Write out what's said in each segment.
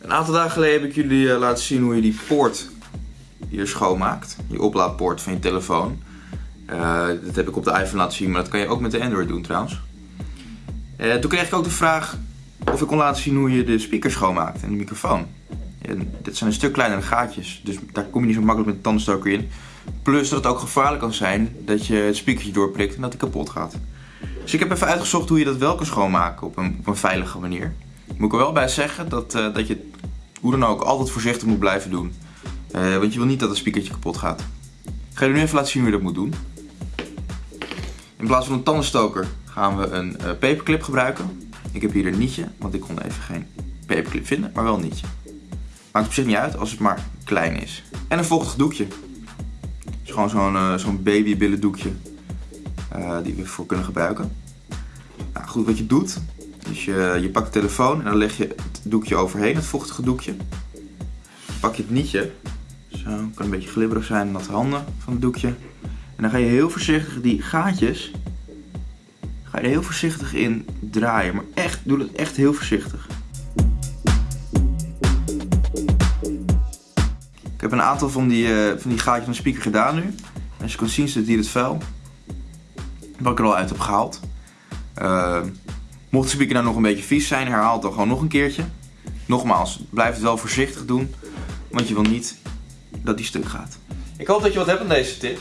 Een aantal dagen geleden heb ik jullie eh, laten zien hoe je die poort hier schoonmaakt. Je oplaadpoort van je telefoon. Uh, dat heb ik op de iPhone laten zien, maar dat kan je ook met de Android doen trouwens. Uh, toen kreeg ik ook de vraag of ik kon laten zien hoe je de speaker schoonmaakt en de microfoon. En dit zijn een stuk kleinere gaatjes, dus daar kom je niet zo makkelijk met de tandenstoker in. Plus dat het ook gevaarlijk kan zijn dat je het speakertje doorprikt en dat het kapot gaat. Dus ik heb even uitgezocht hoe je dat wel kan schoonmaken op een, op een veilige manier. Moet ik er wel bij zeggen dat, uh, dat je hoe dan ook altijd voorzichtig moet blijven doen. Uh, want je wil niet dat het speakertje kapot gaat. Ik ga je nu even laten zien hoe je dat moet doen. In plaats van een tandenstoker gaan we een uh, paperclip gebruiken. Ik heb hier een nietje, want ik kon even geen paperclip vinden, maar wel een nietje. Maakt op zich niet uit als het maar klein is. En een vochtig doekje. Gewoon zo'n uh, zo'n babybillen doekje uh, die we voor kunnen gebruiken. Nou, goed, wat je doet, is je, je pakt de telefoon en dan leg je het doekje overheen, het vochtige doekje. Pak je het nietje, zo, kan een beetje glibberig zijn, natte handen van het doekje. En dan ga je heel voorzichtig die gaatjes, ga je er heel voorzichtig in draaien. Maar echt, doe het echt heel voorzichtig. Ik heb een aantal van die, uh, van die gaatjes van de speaker gedaan nu. Als je kan zien zit hier het vuil. Wat ik er al uit heb gehaald. Uh, mocht de speaker nou nog een beetje vies zijn, herhaal het dan gewoon nog een keertje. Nogmaals, blijf het wel voorzichtig doen. Want je wil niet dat die stuk gaat. Ik hoop dat je wat hebt aan deze tip.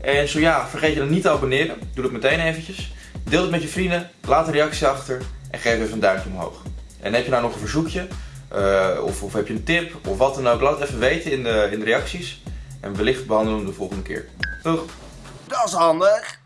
En zo ja, vergeet je dan niet te abonneren. Doe dat meteen eventjes. Deel het met je vrienden, laat een reactie achter en geef even een duimpje omhoog. En heb je nou nog een verzoekje, uh, of, of, heb je een tip, of wat dan ook, laat het even weten in de, in de reacties. En wellicht behandelen we hem de volgende keer. Doeg! Dat is handig!